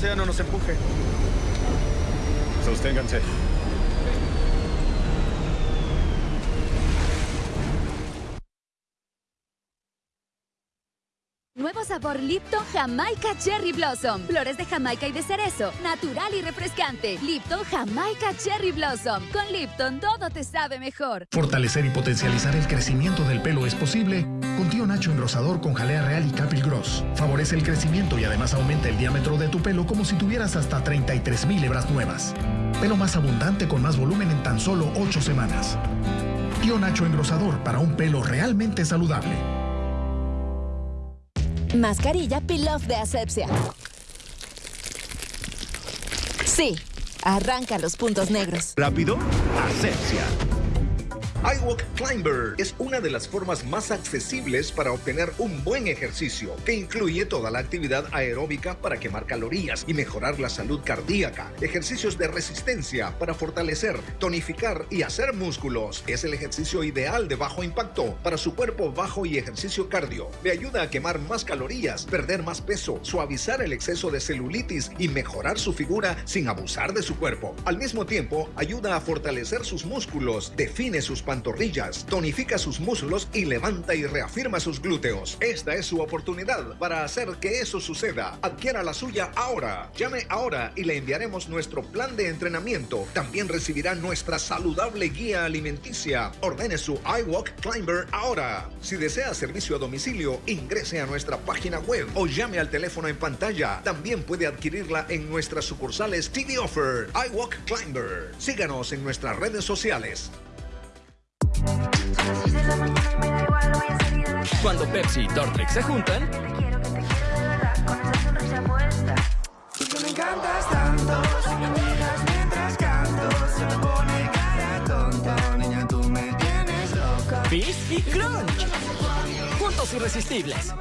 océano nos empuje. Sosténganse. Nuevo sabor Lipton Jamaica Cherry Blossom. Flores de Jamaica y de cerezo. Natural y refrescante. Lipton Jamaica Cherry Blossom. Con Lipton todo te sabe mejor. Fortalecer y potencializar el crecimiento del pelo es posible con Tío Nacho engrosador con jalea real y Capil Gross. Favorece el crecimiento y además aumenta el diámetro de tu pelo como si tuvieras hasta 33 mil hebras nuevas. Pelo más abundante con más volumen en tan solo 8 semanas. Tío Nacho engrosador para un pelo realmente saludable. Mascarilla Peel-Off de asepsia. Sí, arranca los puntos negros. Rápido, asepsia iWalk Climber es una de las formas más accesibles para obtener un buen ejercicio, que incluye toda la actividad aeróbica para quemar calorías y mejorar la salud cardíaca, ejercicios de resistencia para fortalecer, tonificar y hacer músculos. Es el ejercicio ideal de bajo impacto para su cuerpo bajo y ejercicio cardio. Le ayuda a quemar más calorías, perder más peso, suavizar el exceso de celulitis y mejorar su figura sin abusar de su cuerpo. Al mismo tiempo, ayuda a fortalecer sus músculos, define sus pantorrillas, tonifica sus muslos y levanta y reafirma sus glúteos. Esta es su oportunidad para hacer que eso suceda. Adquiera la suya ahora. Llame ahora y le enviaremos nuestro plan de entrenamiento. También recibirá nuestra saludable guía alimenticia. Ordene su iWalk Climber ahora. Si desea servicio a domicilio, ingrese a nuestra página web o llame al teléfono en pantalla. También puede adquirirla en nuestras sucursales TV Offer, iWalk Climber. Síganos en nuestras redes sociales. Cuando Pepsi y Dortrex se juntan. Fizz y Crunch. Juntos irresistibles.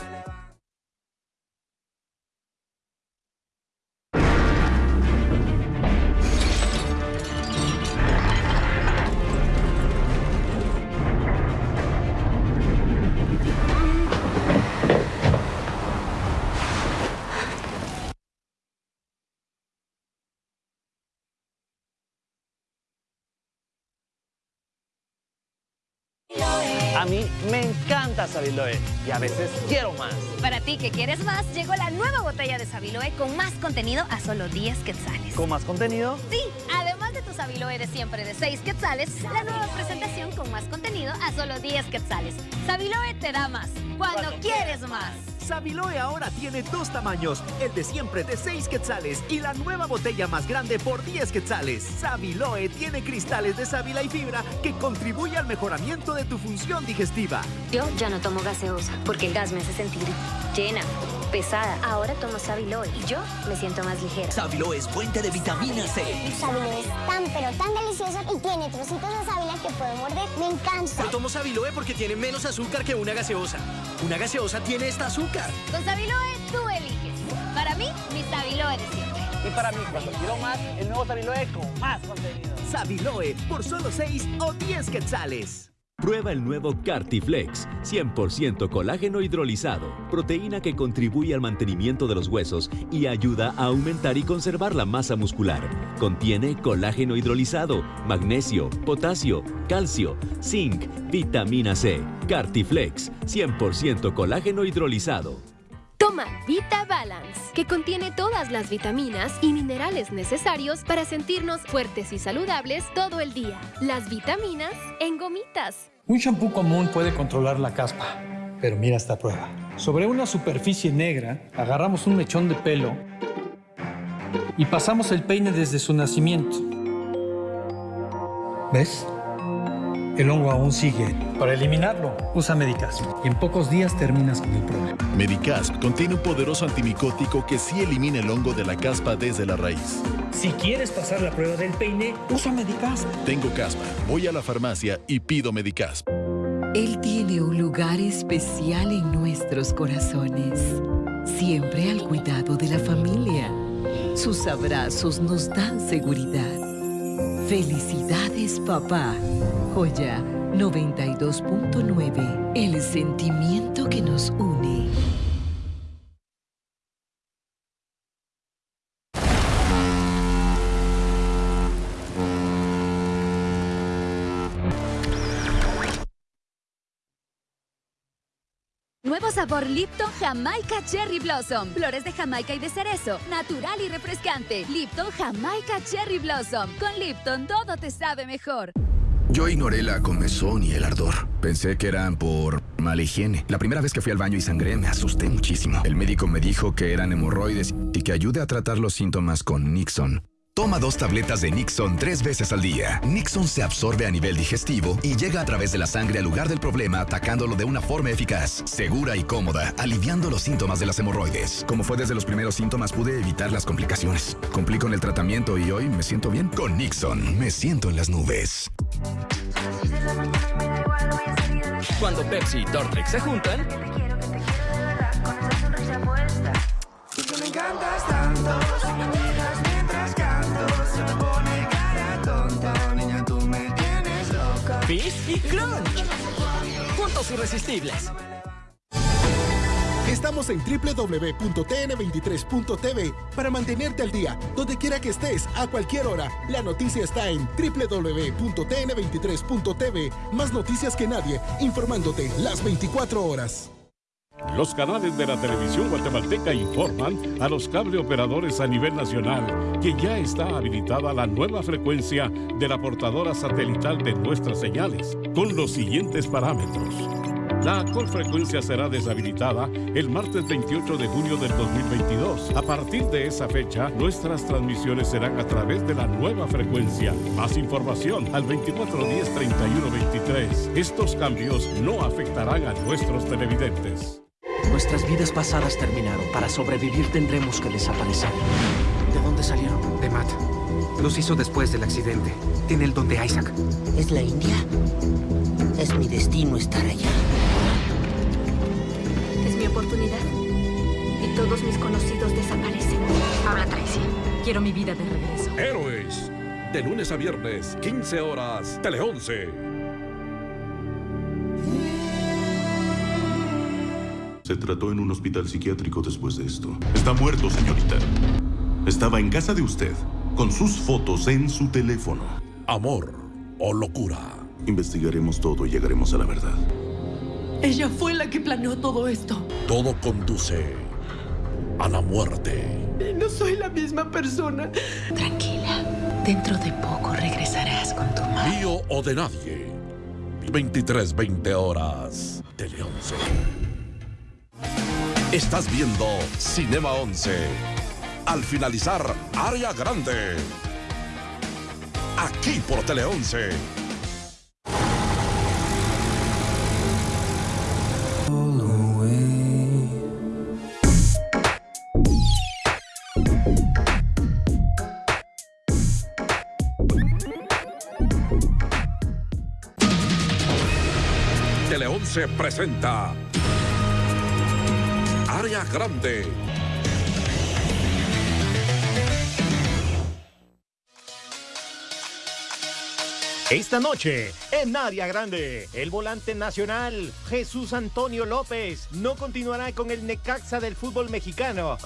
A mí me encanta Sabiloe y a veces quiero más. Para ti que quieres más, llegó la nueva botella de Sabiloe con más contenido a solo 10 quetzales. ¿Con más contenido? Sí, además de tu Sabiloe de siempre de 6 quetzales, la nueva presentación con más contenido a solo 10 quetzales. Sabiloe te da más, cuando, quieres más. Sabiloe ahora tiene dos tamaños, el de siempre de 6 quetzales y la nueva botella más grande por 10 quetzales. Sabiloe tiene cristales de sábila y fibra que contribuye al mejoramiento de tu función digestiva. Yo ya no tomo gaseosa porque el gas me hace sentir llena, pesada. Ahora tomo Sabiloe y yo me siento más ligera. Sabiloe es fuente de vitamina C. Sabiloe es tan pero tan delicioso y tiene trocitos de sábila que puedo morder. Me encanta. Yo tomo Sabiloe porque tiene menos azúcar que una gaseosa. Una gaseosa tiene esta azúcar. Con Sabiloe tú eliges. Para mí, mi Sabiloe de siempre. Y para mí, cuando quiero más, el nuevo Sabiloe con más contenido. Sabiloe por solo 6 o 10 quetzales. Prueba el nuevo Cartiflex, 100% colágeno hidrolizado, proteína que contribuye al mantenimiento de los huesos y ayuda a aumentar y conservar la masa muscular. Contiene colágeno hidrolizado, magnesio, potasio, calcio, zinc, vitamina C. Cartiflex, 100% colágeno hidrolizado. Vita Balance, que contiene todas las vitaminas y minerales necesarios para sentirnos fuertes y saludables todo el día. Las vitaminas en gomitas. Un shampoo común puede controlar la caspa, pero mira esta prueba. Sobre una superficie negra, agarramos un mechón de pelo y pasamos el peine desde su nacimiento. ¿Ves? El hongo aún sigue. Para eliminarlo, usa Medicasp y en pocos días terminas con el problema. Medicasp contiene un poderoso antimicótico que sí elimina el hongo de la caspa desde la raíz. Si quieres pasar la prueba del peine, usa Medicasp. Tengo caspa, voy a la farmacia y pido Medicasp. Él tiene un lugar especial en nuestros corazones, siempre al cuidado de la familia. Sus abrazos nos dan seguridad. Felicidades, papá. Joya 92.9. El sentimiento que nos une. Sabor Lipton Jamaica Cherry Blossom. Flores de Jamaica y de cerezo. Natural y refrescante. Lipton Jamaica Cherry Blossom. Con Lipton todo te sabe mejor. Yo ignoré la comezón y el ardor. Pensé que eran por mala higiene. La primera vez que fui al baño y sangré me asusté muchísimo. El médico me dijo que eran hemorroides y que ayude a tratar los síntomas con Nixon. Toma dos tabletas de Nixon tres veces al día. Nixon se absorbe a nivel digestivo y llega a través de la sangre al lugar del problema atacándolo de una forma eficaz, segura y cómoda, aliviando los síntomas de las hemorroides. Como fue desde los primeros síntomas pude evitar las complicaciones. Cumplí con el tratamiento y hoy me siento bien. Con Nixon me siento en las nubes. Cuando Pepsi y Dortrex se juntan, Y que me encantas tanto, Crunch. Juntos irresistibles. Estamos en www.tn23.tv para mantenerte al día, donde quiera que estés, a cualquier hora. La noticia está en www.tn23.tv. Más noticias que nadie, informándote las 24 horas. Los canales de la televisión guatemalteca informan a los cable operadores a nivel nacional que ya está habilitada la nueva frecuencia de la portadora satelital de nuestras señales, con los siguientes parámetros. La actual frecuencia será deshabilitada el martes 28 de junio del 2022. A partir de esa fecha, nuestras transmisiones serán a través de la nueva frecuencia. Más información al 2410-3123. Estos cambios no afectarán a nuestros televidentes. Nuestras vidas pasadas terminaron. Para sobrevivir tendremos que desaparecer. ¿De dónde salieron? De Matt. Los hizo después del accidente. Tiene el don de Isaac. ¿Es la India? Es mi destino estar allá. Es mi oportunidad. Y todos mis conocidos desaparecen. Habla Tracy. Quiero mi vida de regreso. Héroes. De lunes a viernes, 15 horas, Tele 11. Se trató en un hospital psiquiátrico después de esto. Está muerto, señorita. Estaba en casa de usted, con sus fotos en su teléfono. Amor o locura. Investigaremos todo y llegaremos a la verdad. Ella fue la que planeó todo esto. Todo conduce a la muerte. Y no soy la misma persona. Tranquila. Dentro de poco regresarás con tu madre. Mío o de nadie. 23, 20 horas. Tele 11. Estás viendo Cinema 11. Al finalizar, área grande. Aquí por Tele 11. Tele 11 presenta Grande. Esta noche, en Área Grande, el volante nacional Jesús Antonio López no continuará con el Necaxa del fútbol mexicano